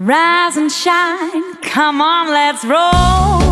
Rise and shine, come on, let's roll.